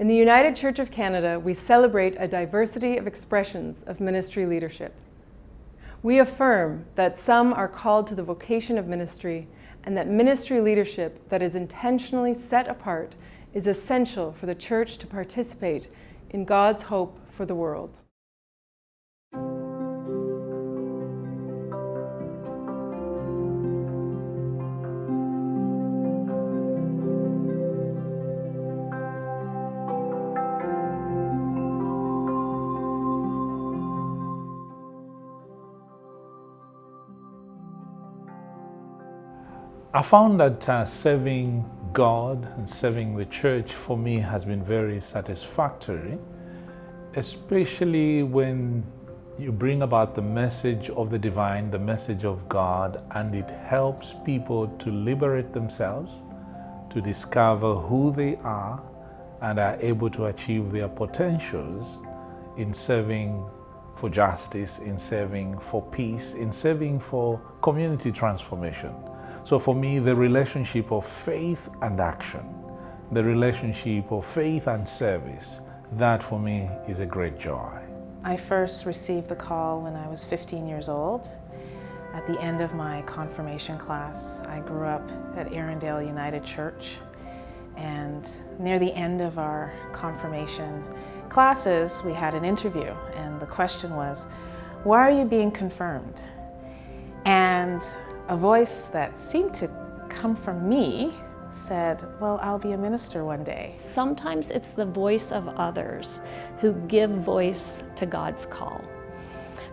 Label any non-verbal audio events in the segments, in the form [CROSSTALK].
In the United Church of Canada, we celebrate a diversity of expressions of ministry leadership. We affirm that some are called to the vocation of ministry and that ministry leadership that is intentionally set apart is essential for the Church to participate in God's hope for the world. I found that uh, serving God and serving the church for me has been very satisfactory, especially when you bring about the message of the divine, the message of God, and it helps people to liberate themselves, to discover who they are, and are able to achieve their potentials in serving for justice, in serving for peace, in serving for community transformation. So for me, the relationship of faith and action, the relationship of faith and service, that for me is a great joy. I first received the call when I was 15 years old. At the end of my confirmation class, I grew up at Erindale United Church and near the end of our confirmation classes, we had an interview and the question was, why are you being confirmed? And a voice that seemed to come from me said, well, I'll be a minister one day. Sometimes it's the voice of others who give voice to God's call.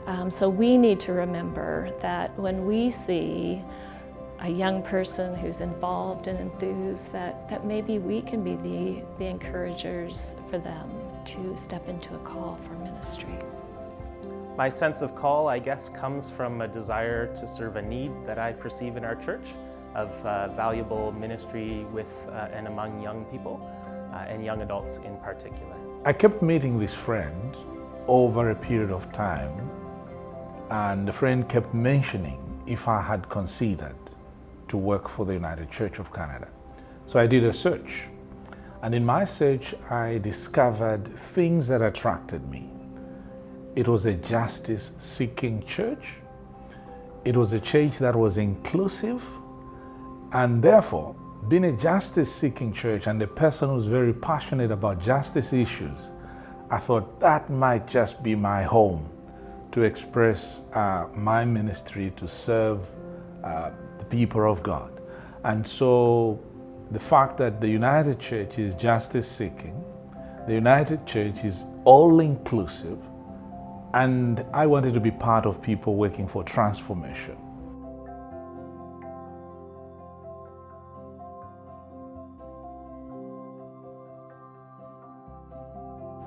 Um, so we need to remember that when we see a young person who's involved and enthused, that, that maybe we can be the, the encouragers for them to step into a call for ministry. My sense of call, I guess, comes from a desire to serve a need that I perceive in our church of uh, valuable ministry with uh, and among young people uh, and young adults in particular. I kept meeting this friend over a period of time and the friend kept mentioning if I had considered to work for the United Church of Canada. So I did a search and in my search I discovered things that attracted me. It was a justice-seeking church. It was a church that was inclusive and therefore, being a justice-seeking church and a person who's very passionate about justice issues, I thought that might just be my home to express uh, my ministry to serve uh, the people of God. And so the fact that the United Church is justice-seeking, the United Church is all-inclusive, and I wanted to be part of people working for transformation.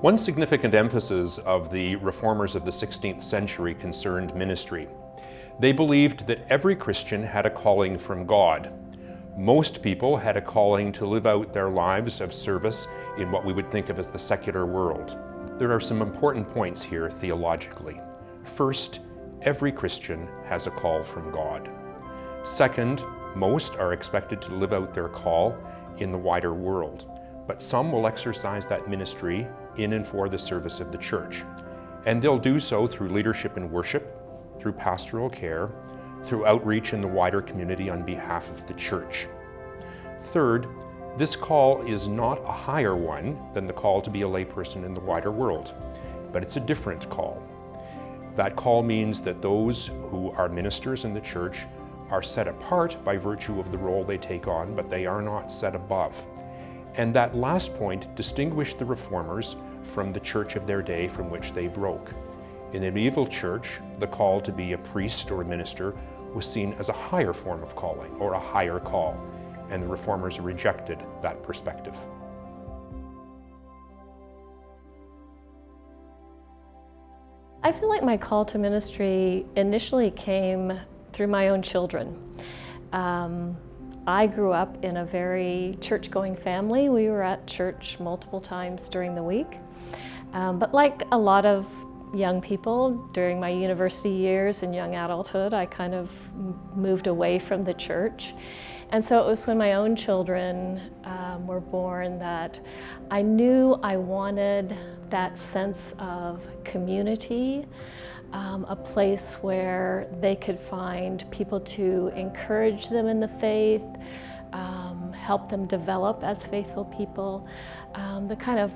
One significant emphasis of the reformers of the 16th century concerned ministry. They believed that every Christian had a calling from God. Most people had a calling to live out their lives of service in what we would think of as the secular world. There are some important points here theologically. First, every Christian has a call from God. Second, most are expected to live out their call in the wider world, but some will exercise that ministry in and for the service of the church. And they'll do so through leadership and worship, through pastoral care, through outreach in the wider community on behalf of the church. Third, this call is not a higher one than the call to be a layperson in the wider world, but it's a different call. That call means that those who are ministers in the church are set apart by virtue of the role they take on, but they are not set above. And that last point distinguished the reformers from the church of their day from which they broke. In the medieval church, the call to be a priest or a minister was seen as a higher form of calling or a higher call and the reformers rejected that perspective. I feel like my call to ministry initially came through my own children. Um, I grew up in a very church-going family. We were at church multiple times during the week. Um, but like a lot of young people during my university years and young adulthood. I kind of moved away from the church. And so it was when my own children um, were born that I knew I wanted that sense of community, um, a place where they could find people to encourage them in the faith, um, help them develop as faithful people, um, the kind of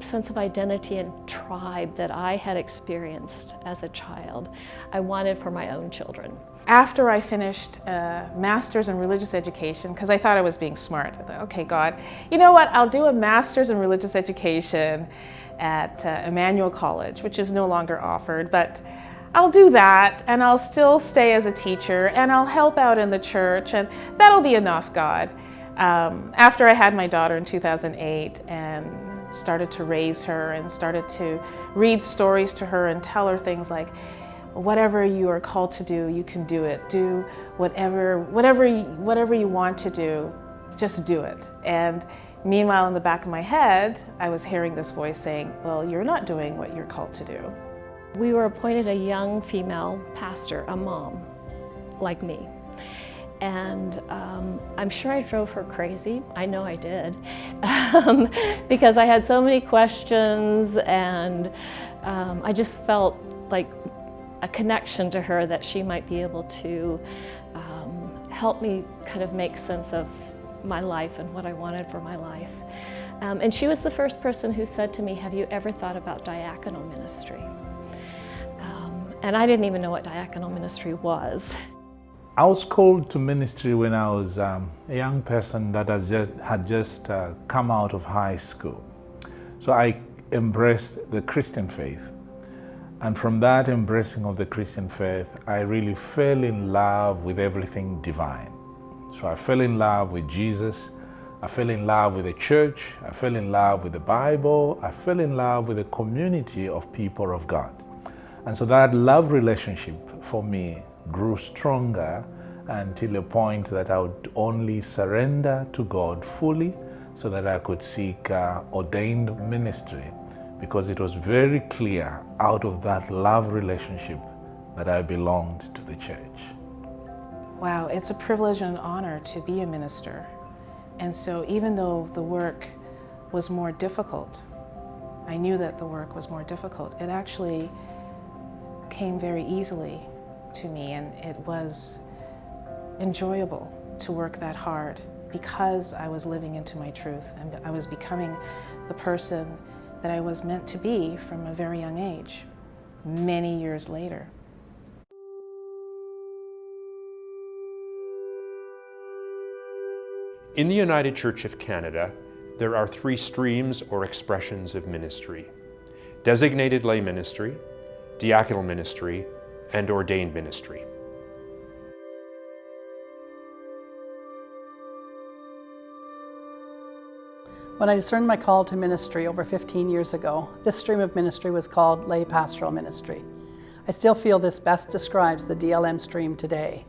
sense of identity and tribe that I had experienced as a child, I wanted for my own children. After I finished a master's in religious education, because I thought I was being smart, thought, okay, God, you know what, I'll do a master's in religious education at uh, Emmanuel College, which is no longer offered, but I'll do that and I'll still stay as a teacher and I'll help out in the church and that'll be enough, God. Um, after I had my daughter in 2008 and started to raise her and started to read stories to her and tell her things like, whatever you are called to do, you can do it. Do whatever, whatever, whatever you want to do, just do it. And meanwhile, in the back of my head, I was hearing this voice saying, well, you're not doing what you're called to do. We were appointed a young female pastor, a mom, like me. And um, I'm sure I drove her crazy. I know I did. [LAUGHS] Um, because I had so many questions and um, I just felt like a connection to her that she might be able to um, help me kind of make sense of my life and what I wanted for my life. Um, and she was the first person who said to me, have you ever thought about diaconal ministry? Um, and I didn't even know what diaconal ministry was. I was called to ministry when I was um, a young person that has just, had just uh, come out of high school. So I embraced the Christian faith. And from that embracing of the Christian faith, I really fell in love with everything divine. So I fell in love with Jesus. I fell in love with the church. I fell in love with the Bible. I fell in love with the community of people of God. And so that love relationship for me grew stronger until a point that I would only surrender to God fully so that I could seek uh, ordained ministry because it was very clear out of that love relationship that I belonged to the church. Wow, it's a privilege and an honor to be a minister. And so even though the work was more difficult, I knew that the work was more difficult, it actually came very easily to me and it was enjoyable to work that hard because I was living into my truth and I was becoming the person that I was meant to be from a very young age, many years later. In the United Church of Canada, there are three streams or expressions of ministry. Designated lay ministry, diaconal ministry, and ordained ministry. When I discerned my call to ministry over 15 years ago, this stream of ministry was called lay pastoral ministry. I still feel this best describes the DLM stream today.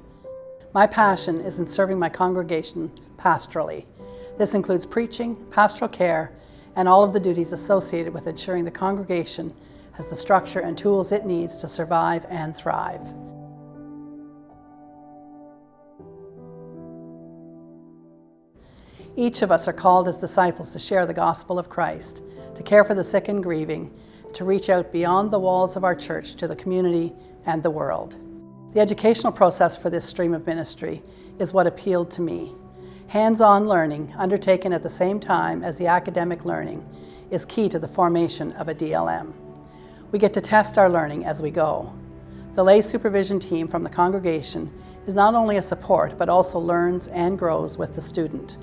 My passion is in serving my congregation pastorally. This includes preaching, pastoral care, and all of the duties associated with ensuring the congregation has the structure and tools it needs to survive and thrive. Each of us are called as disciples to share the gospel of Christ, to care for the sick and grieving, to reach out beyond the walls of our church to the community and the world. The educational process for this stream of ministry is what appealed to me. Hands-on learning, undertaken at the same time as the academic learning, is key to the formation of a DLM. We get to test our learning as we go. The lay supervision team from the congregation is not only a support, but also learns and grows with the student.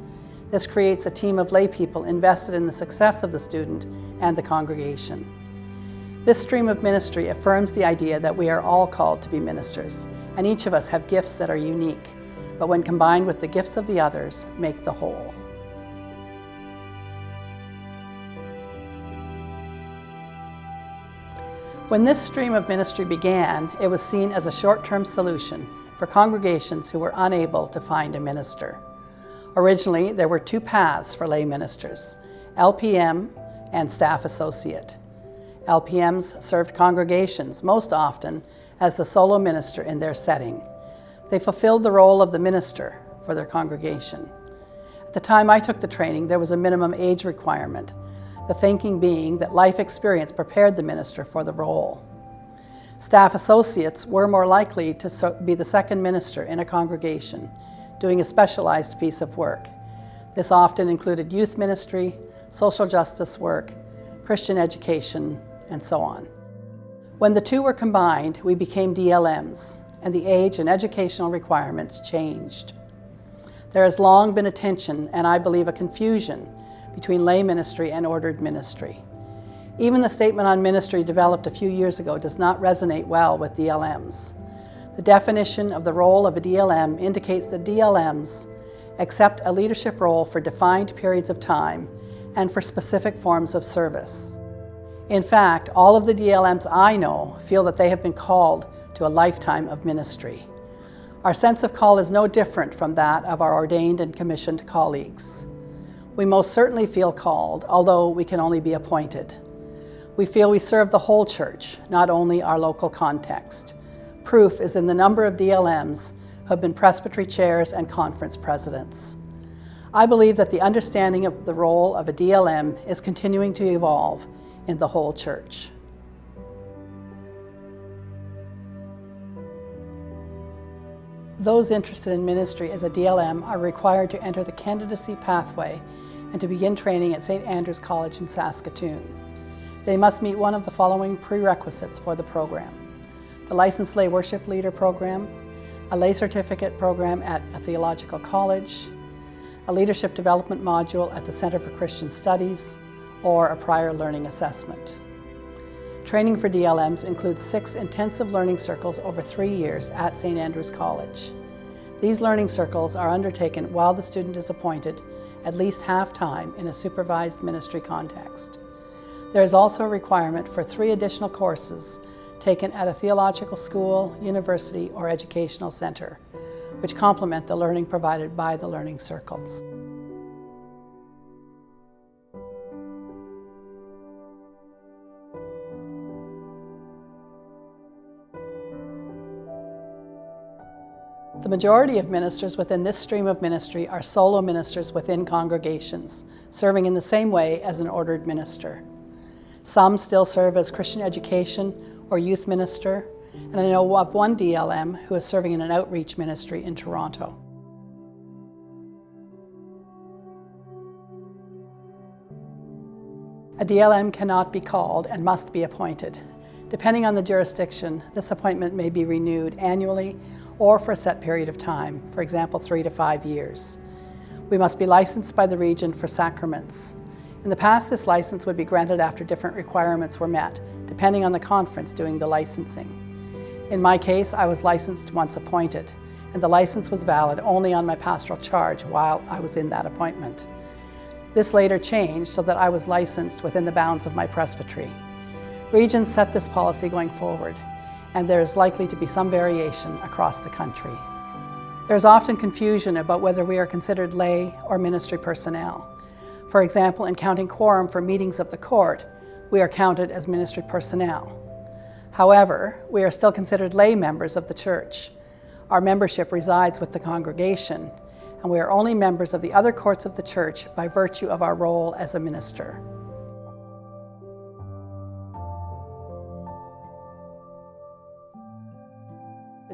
This creates a team of lay people invested in the success of the student and the congregation. This stream of ministry affirms the idea that we are all called to be ministers, and each of us have gifts that are unique, but when combined with the gifts of the others, make the whole. When this stream of ministry began, it was seen as a short-term solution for congregations who were unable to find a minister. Originally, there were two paths for lay ministers, LPM and staff associate. LPMs served congregations, most often as the solo minister in their setting. They fulfilled the role of the minister for their congregation. At the time I took the training, there was a minimum age requirement, the thinking being that life experience prepared the minister for the role. Staff associates were more likely to be the second minister in a congregation, doing a specialized piece of work. This often included youth ministry, social justice work, Christian education, and so on. When the two were combined, we became DLMs, and the age and educational requirements changed. There has long been a tension, and I believe a confusion, between lay ministry and ordered ministry. Even the statement on ministry developed a few years ago does not resonate well with DLMs. The definition of the role of a DLM indicates that DLMs accept a leadership role for defined periods of time and for specific forms of service. In fact, all of the DLMs I know feel that they have been called to a lifetime of ministry. Our sense of call is no different from that of our ordained and commissioned colleagues. We most certainly feel called, although we can only be appointed. We feel we serve the whole church, not only our local context. Proof is in the number of DLMs who have been presbytery chairs and conference presidents. I believe that the understanding of the role of a DLM is continuing to evolve in the whole church. Those interested in ministry as a DLM are required to enter the candidacy pathway and to begin training at St. Andrew's College in Saskatoon. They must meet one of the following prerequisites for the program. The Licensed Lay Worship Leader Program, a lay certificate program at a theological college, a leadership development module at the Center for Christian Studies, or a prior learning assessment. Training for DLMs includes six intensive learning circles over three years at St. Andrews College. These learning circles are undertaken while the student is appointed at least half-time in a supervised ministry context. There is also a requirement for three additional courses taken at a theological school, university, or educational center, which complement the learning provided by the learning circles. The majority of ministers within this stream of ministry are solo ministers within congregations, serving in the same way as an ordered minister. Some still serve as Christian education or youth minister, and I know of one DLM who is serving in an outreach ministry in Toronto. A DLM cannot be called and must be appointed. Depending on the jurisdiction, this appointment may be renewed annually or for a set period of time, for example, three to five years. We must be licensed by the region for sacraments. In the past, this license would be granted after different requirements were met, depending on the conference doing the licensing. In my case, I was licensed once appointed, and the license was valid only on my pastoral charge while I was in that appointment. This later changed so that I was licensed within the bounds of my presbytery. Regions set this policy going forward, and there is likely to be some variation across the country. There's often confusion about whether we are considered lay or ministry personnel. For example, in counting quorum for meetings of the court, we are counted as ministry personnel. However, we are still considered lay members of the church. Our membership resides with the congregation, and we are only members of the other courts of the church by virtue of our role as a minister.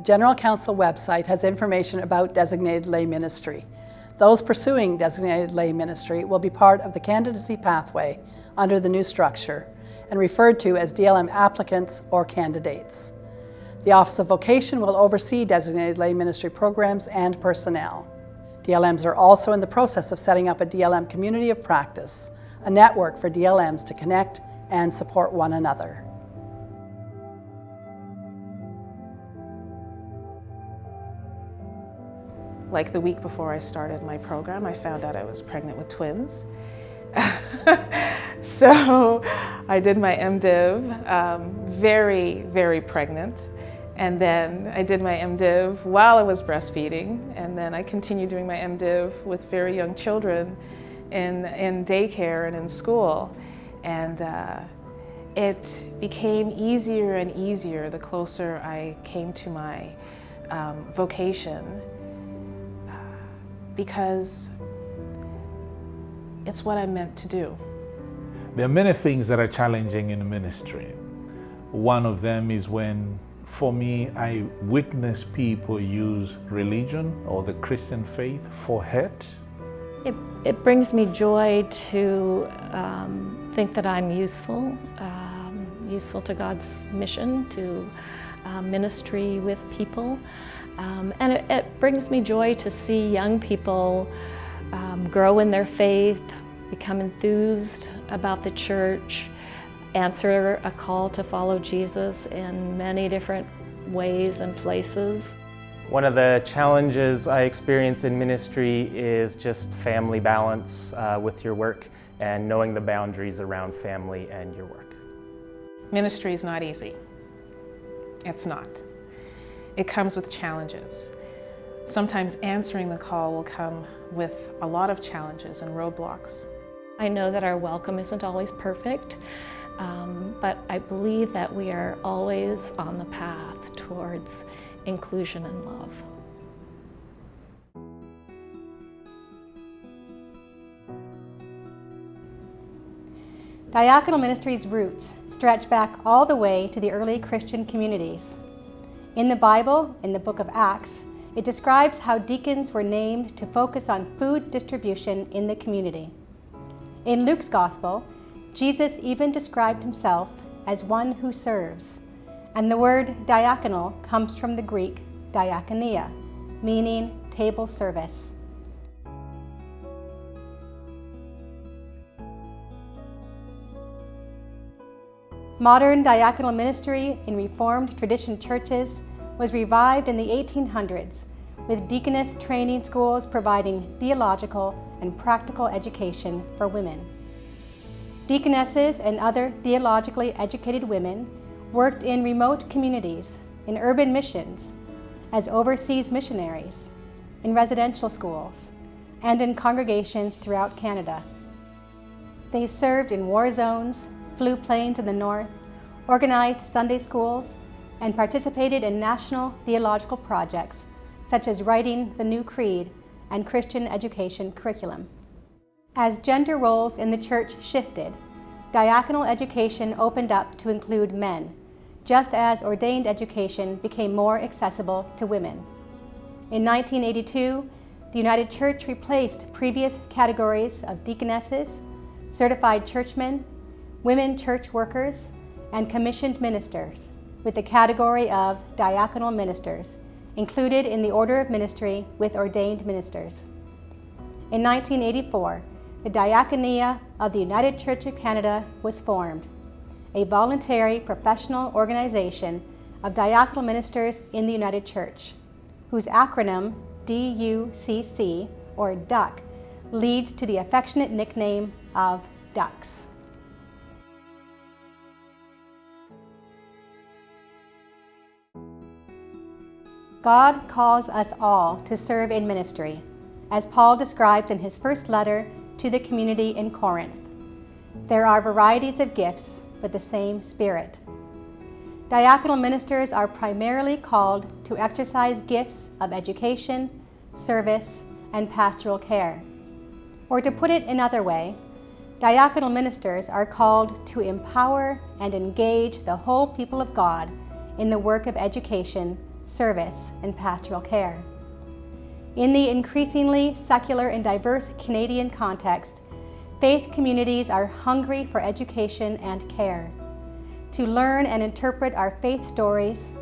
The General Council website has information about designated lay ministry. Those pursuing designated lay ministry will be part of the candidacy pathway under the new structure and referred to as DLM applicants or candidates. The Office of Vocation will oversee designated lay ministry programs and personnel. DLMs are also in the process of setting up a DLM community of practice, a network for DLMs to connect and support one another. Like the week before I started my program, I found out I was pregnant with twins. [LAUGHS] so I did my MDiv, um, very, very pregnant. And then I did my MDiv while I was breastfeeding. And then I continued doing my MDiv with very young children in, in daycare and in school. And uh, it became easier and easier the closer I came to my um, vocation because it's what I'm meant to do. There are many things that are challenging in ministry. One of them is when, for me, I witness people use religion or the Christian faith for hurt. It, it brings me joy to um, think that I'm useful, um, useful to God's mission, to uh, ministry with people. Um, and it, it, brings me joy to see young people um, grow in their faith, become enthused about the church, answer a call to follow Jesus in many different ways and places. One of the challenges I experience in ministry is just family balance uh, with your work and knowing the boundaries around family and your work. Ministry is not easy. It's not. It comes with challenges. Sometimes answering the call will come with a lot of challenges and roadblocks. I know that our welcome isn't always perfect, um, but I believe that we are always on the path towards inclusion and love. Diaconal Ministry's roots stretch back all the way to the early Christian communities. In the Bible, in the book of Acts, it describes how deacons were named to focus on food distribution in the community. In Luke's Gospel, Jesus even described himself as one who serves, and the word diaconal comes from the Greek diakonia, meaning table service. Modern diaconal ministry in Reformed tradition churches was revived in the 1800s with deaconess training schools providing theological and practical education for women. Deaconesses and other theologically educated women worked in remote communities, in urban missions, as overseas missionaries, in residential schools, and in congregations throughout Canada. They served in war zones, flew planes in the north, organized Sunday schools, and participated in national theological projects such as writing the New Creed and Christian education curriculum. As gender roles in the church shifted, diaconal education opened up to include men, just as ordained education became more accessible to women. In 1982, the United Church replaced previous categories of deaconesses, certified churchmen, women church workers, and commissioned ministers with the category of diaconal ministers included in the order of ministry with ordained ministers. In 1984, the Diaconia of the United Church of Canada was formed, a voluntary professional organization of diaconal ministers in the United Church, whose acronym DUCC, or DUCK, leads to the affectionate nickname of Ducks. God calls us all to serve in ministry, as Paul describes in his first letter to the community in Corinth. There are varieties of gifts, but the same Spirit. Diaconal ministers are primarily called to exercise gifts of education, service, and pastoral care. Or to put it another way, diaconal ministers are called to empower and engage the whole people of God in the work of education service, and pastoral care. In the increasingly secular and diverse Canadian context, faith communities are hungry for education and care, to learn and interpret our faith stories,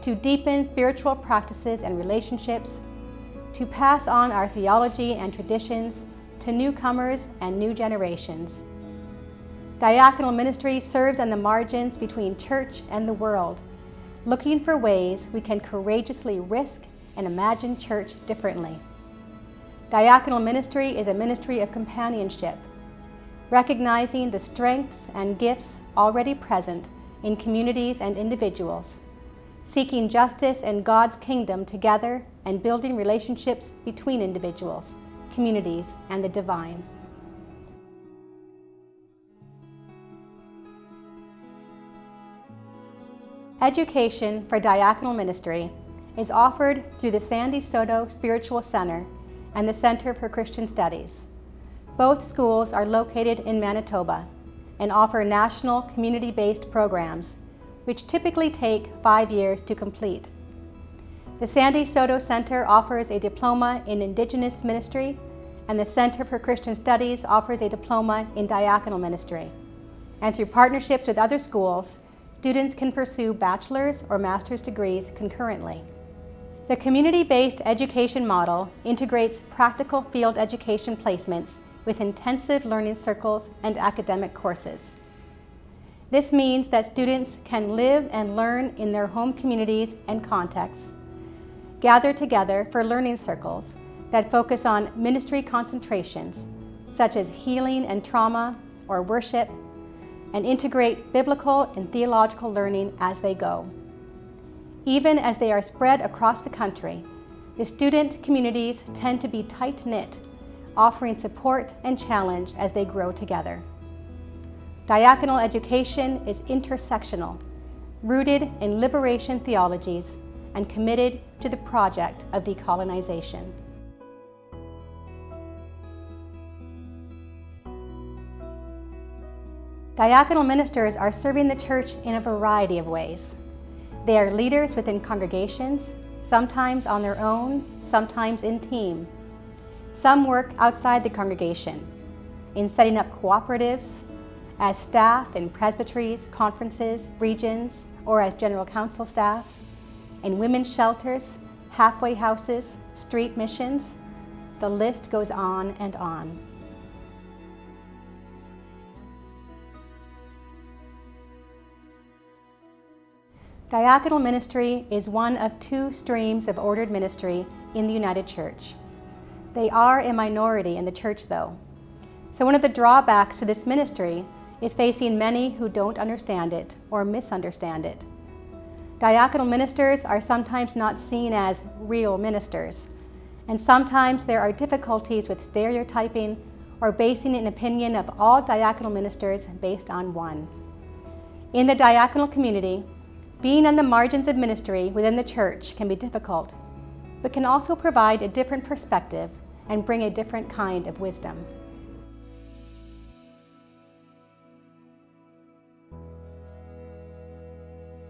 to deepen spiritual practices and relationships, to pass on our theology and traditions to newcomers and new generations. Diaconal ministry serves on the margins between church and the world, looking for ways we can courageously risk and imagine church differently. Diaconal ministry is a ministry of companionship, recognizing the strengths and gifts already present in communities and individuals, seeking justice and God's kingdom together and building relationships between individuals, communities, and the divine. Education for diaconal ministry is offered through the Sandy Saulteaux Spiritual Center and the Center for Christian Studies. Both schools are located in Manitoba and offer national community-based programs, which typically take five years to complete. The Sandy Saulteaux Center offers a diploma in Indigenous ministry and the Center for Christian Studies offers a diploma in diaconal ministry. And through partnerships with other schools, students can pursue bachelor's or master's degrees concurrently. The community-based education model integrates practical field education placements with intensive learning circles and academic courses. This means that students can live and learn in their home communities and contexts, gather together for learning circles that focus on ministry concentrations, such as healing and trauma or worship, and integrate biblical and theological learning as they go. Even as they are spread across the country, the student communities tend to be tight-knit, offering support and challenge as they grow together. Diaconal education is intersectional, rooted in liberation theologies, and committed to the project of decolonization. Diaconal ministers are serving the church in a variety of ways. They are leaders within congregations, sometimes on their own, sometimes in team. Some work outside the congregation, in setting up cooperatives, as staff in presbyteries, conferences, regions, or as general council staff, in women's shelters, halfway houses, street missions. The list goes on and on. Diaconal ministry is one of two streams of ordered ministry in the United Church. They are a minority in the church though. So one of the drawbacks to this ministry is facing many who don't understand it or misunderstand it. Diaconal ministers are sometimes not seen as real ministers, and sometimes there are difficulties with stereotyping or basing an opinion of all diaconal ministers based on one. In the diaconal community, being on the margins of ministry within the church can be difficult, but can also provide a different perspective and bring a different kind of wisdom.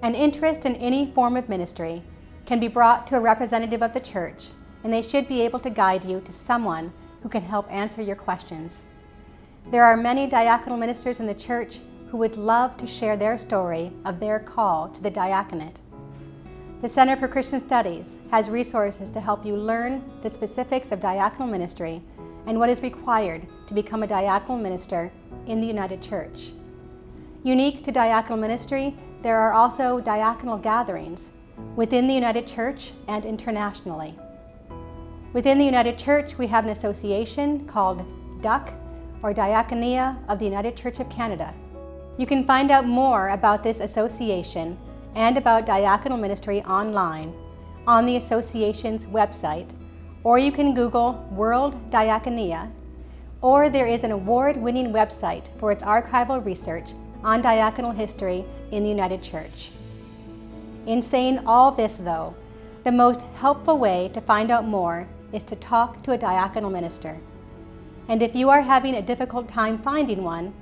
An interest in any form of ministry can be brought to a representative of the church, and they should be able to guide you to someone who can help answer your questions. There are many diaconal ministers in the church who would love to share their story of their call to the diaconate. The Center for Christian Studies has resources to help you learn the specifics of diaconal ministry and what is required to become a diaconal minister in the United Church. Unique to diaconal ministry, there are also diaconal gatherings within the United Church and internationally. Within the United Church, we have an association called DUC, or Diaconia of the United Church of Canada, you can find out more about this association and about diaconal ministry online on the association's website, or you can Google World Diaconia, or there is an award-winning website for its archival research on diaconal history in the United Church. In saying all this, though, the most helpful way to find out more is to talk to a diaconal minister. And if you are having a difficult time finding one,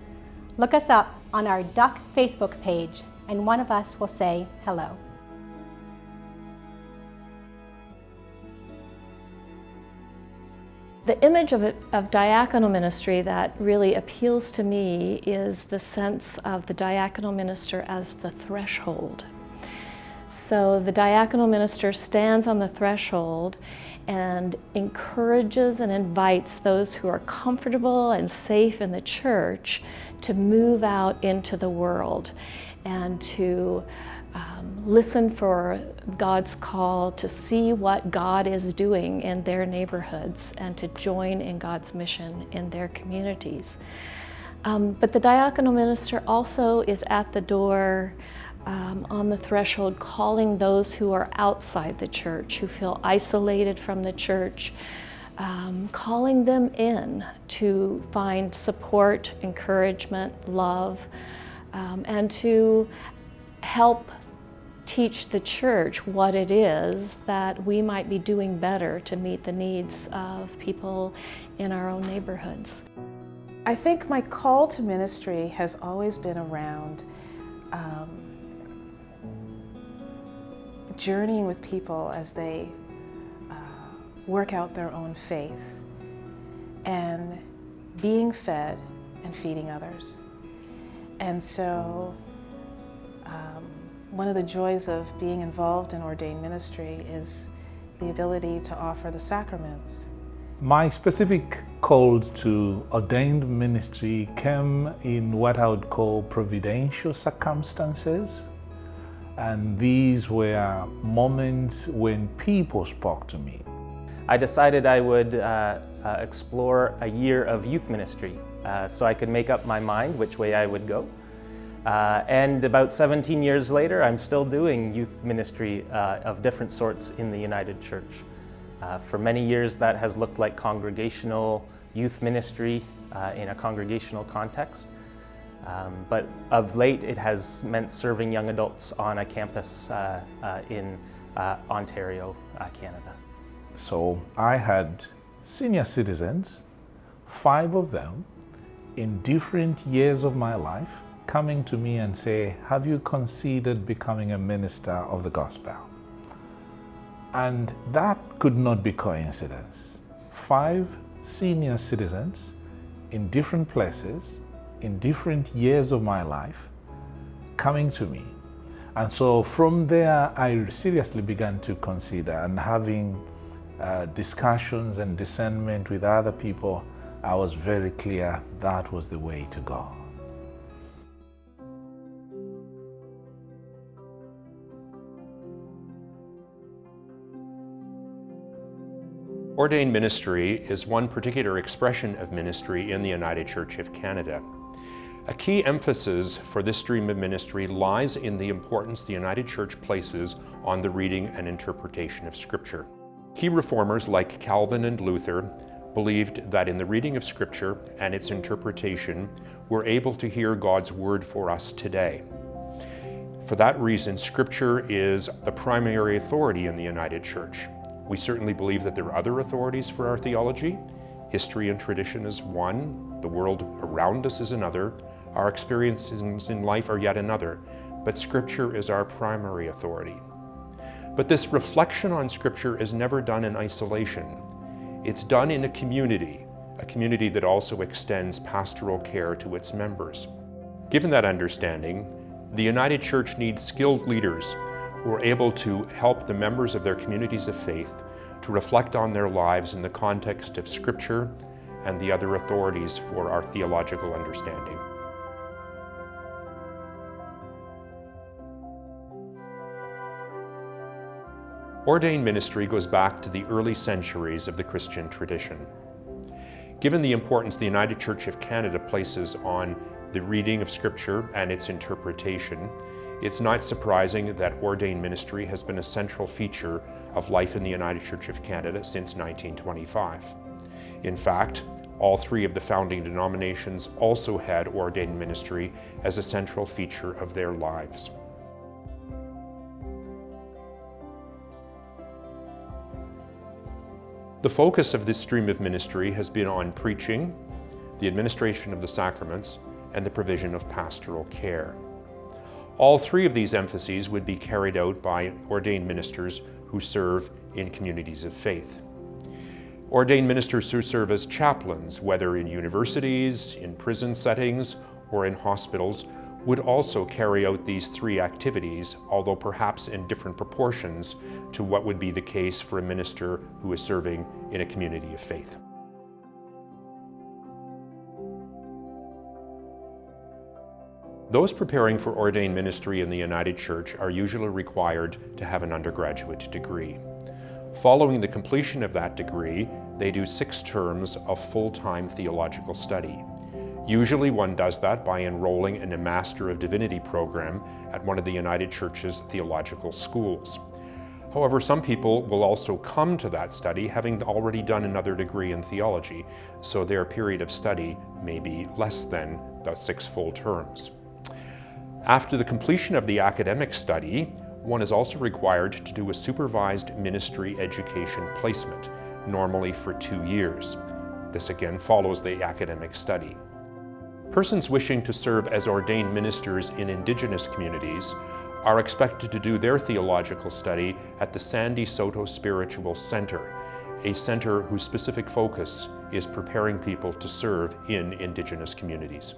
look us up on our Duck Facebook page and one of us will say hello. The image of, of diaconal ministry that really appeals to me is the sense of the diaconal minister as the threshold. So the diaconal minister stands on the threshold and encourages and invites those who are comfortable and safe in the church to move out into the world and to um, listen for God's call to see what God is doing in their neighborhoods and to join in God's mission in their communities. Um, but the diaconal minister also is at the door um, on the threshold calling those who are outside the church, who feel isolated from the church, um, calling them in to find support, encouragement, love, um, and to help teach the church what it is that we might be doing better to meet the needs of people in our own neighborhoods. I think my call to ministry has always been around um, journeying with people as they work out their own faith and being fed and feeding others. And so um, one of the joys of being involved in ordained ministry is the ability to offer the sacraments. My specific call to ordained ministry came in what I would call providential circumstances. And these were moments when people spoke to me. I decided I would uh, uh, explore a year of youth ministry uh, so I could make up my mind which way I would go. Uh, and about 17 years later, I'm still doing youth ministry uh, of different sorts in the United Church. Uh, for many years, that has looked like congregational youth ministry in a congregational context. Um, but of late, it has meant serving young adults on a campus in Ontario, Canada. So I had senior citizens, five of them, in different years of my life, coming to me and say, have you considered becoming a minister of the gospel? And that could not be coincidence. Five senior citizens in different places in different years of my life coming to me. And so from there, I seriously began to consider and having uh, discussions and discernment with other people, I was very clear that was the way to go. Ordained ministry is one particular expression of ministry in the United Church of Canada. A key emphasis for this stream of ministry lies in the importance the United Church places on the reading and interpretation of Scripture. Key reformers like Calvin and Luther believed that in the reading of Scripture and its interpretation, we're able to hear God's Word for us today. For that reason, Scripture is the primary authority in the United Church. We certainly believe that there are other authorities for our theology. History and tradition is one, the world around us is another, our experiences in life are yet another, but Scripture is our primary authority. But this reflection on Scripture is never done in isolation. It's done in a community, a community that also extends pastoral care to its members. Given that understanding, the United Church needs skilled leaders who are able to help the members of their communities of faith to reflect on their lives in the context of Scripture and the other authorities for our theological understanding. Ordained ministry goes back to the early centuries of the Christian tradition. Given the importance the United Church of Canada places on the reading of Scripture and its interpretation, it's not surprising that ordained ministry has been a central feature of life in the United Church of Canada since 1925. In fact, all three of the founding denominations also had ordained ministry as a central feature of their lives. The focus of this stream of ministry has been on preaching, the administration of the sacraments, and the provision of pastoral care. All three of these emphases would be carried out by ordained ministers who serve in communities of faith. Ordained ministers who serve as chaplains, whether in universities, in prison settings, or in hospitals, would also carry out these three activities, although perhaps in different proportions to what would be the case for a minister who is serving in a community of faith. Those preparing for ordained ministry in the United Church are usually required to have an undergraduate degree. Following the completion of that degree, they do six terms of full-time theological study. Usually one does that by enrolling in a Master of Divinity program at one of the United Church's theological schools. However, some people will also come to that study having already done another degree in theology, so their period of study may be less than the six full terms. After the completion of the academic study, one is also required to do a supervised ministry education placement, normally for two years. This again follows the academic study. Persons wishing to serve as ordained ministers in Indigenous communities are expected to do their theological study at the Sandy Saulteaux Spiritual Center, a center whose specific focus is preparing people to serve in Indigenous communities.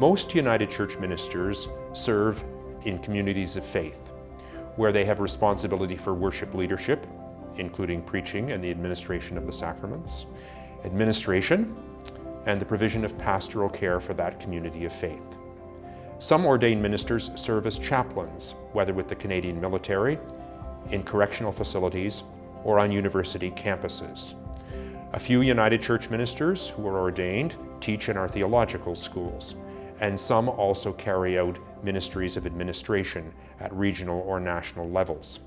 Most United Church ministers serve in communities of faith, where they have responsibility for worship leadership, including preaching and the administration of the sacraments, administration, and the provision of pastoral care for that community of faith. Some ordained ministers serve as chaplains, whether with the Canadian military, in correctional facilities, or on university campuses. A few United Church ministers who are ordained teach in our theological schools, and some also carry out ministries of administration at regional or national levels.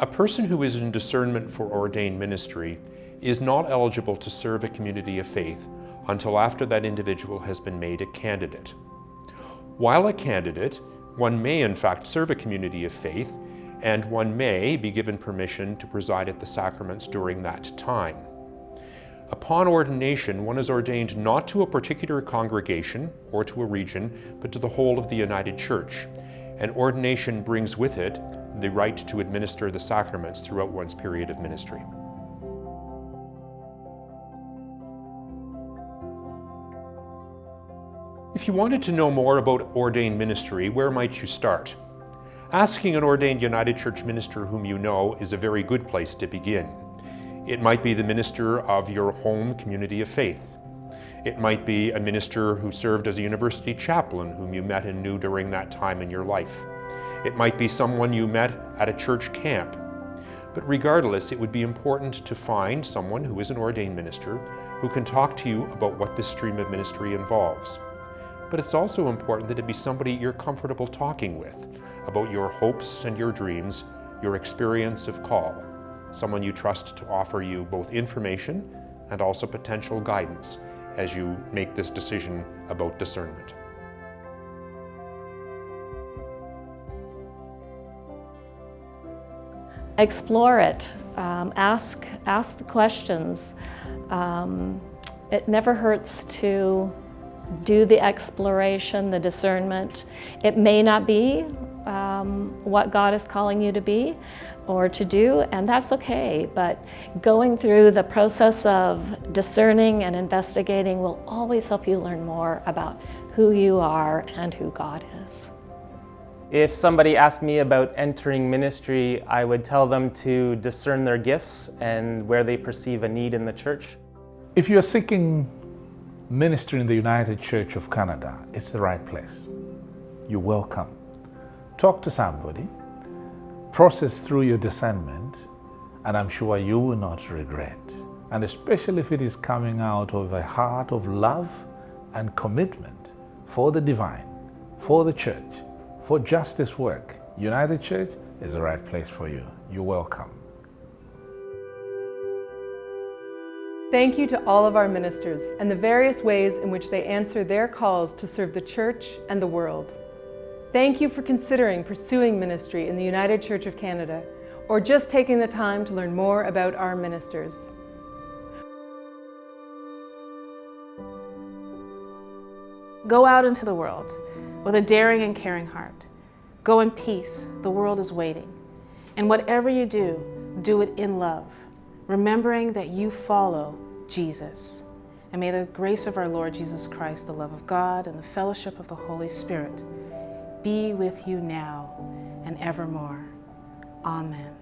A person who is in discernment for ordained ministry is not eligible to serve a community of faith until after that individual has been made a candidate. While a candidate, one may in fact serve a community of faith and one may be given permission to preside at the sacraments during that time. Upon ordination, one is ordained not to a particular congregation or to a region, but to the whole of the United Church. And ordination brings with it the right to administer the sacraments throughout one's period of ministry. If you wanted to know more about ordained ministry, where might you start? Asking an ordained United Church minister whom you know is a very good place to begin. It might be the minister of your home community of faith. It might be a minister who served as a university chaplain whom you met and knew during that time in your life. It might be someone you met at a church camp. But regardless, it would be important to find someone who is an ordained minister who can talk to you about what this stream of ministry involves. But it's also important that it be somebody you're comfortable talking with about your hopes and your dreams, your experience of call, someone you trust to offer you both information and also potential guidance as you make this decision about discernment. Explore it. Um, ask, ask the questions. Um, it never hurts to do the exploration, the discernment. It may not be um, what God is calling you to be or to do, and that's okay. But going through the process of discerning and investigating will always help you learn more about who you are and who God is. If somebody asked me about entering ministry, I would tell them to discern their gifts and where they perceive a need in the church. If you're seeking ministry in the United Church of Canada, it's the right place. You're welcome. Talk to somebody, process through your discernment, and I'm sure you will not regret. And especially if it is coming out of a heart of love and commitment for the divine, for the church, for justice work, United Church is the right place for you. You're welcome. Thank you to all of our ministers and the various ways in which they answer their calls to serve the church and the world. Thank you for considering pursuing ministry in the United Church of Canada or just taking the time to learn more about our ministers. Go out into the world with a daring and caring heart. Go in peace, the world is waiting. And whatever you do, do it in love, remembering that you follow Jesus. And may the grace of our Lord Jesus Christ, the love of God, and the fellowship of the Holy Spirit be with you now and evermore. Amen.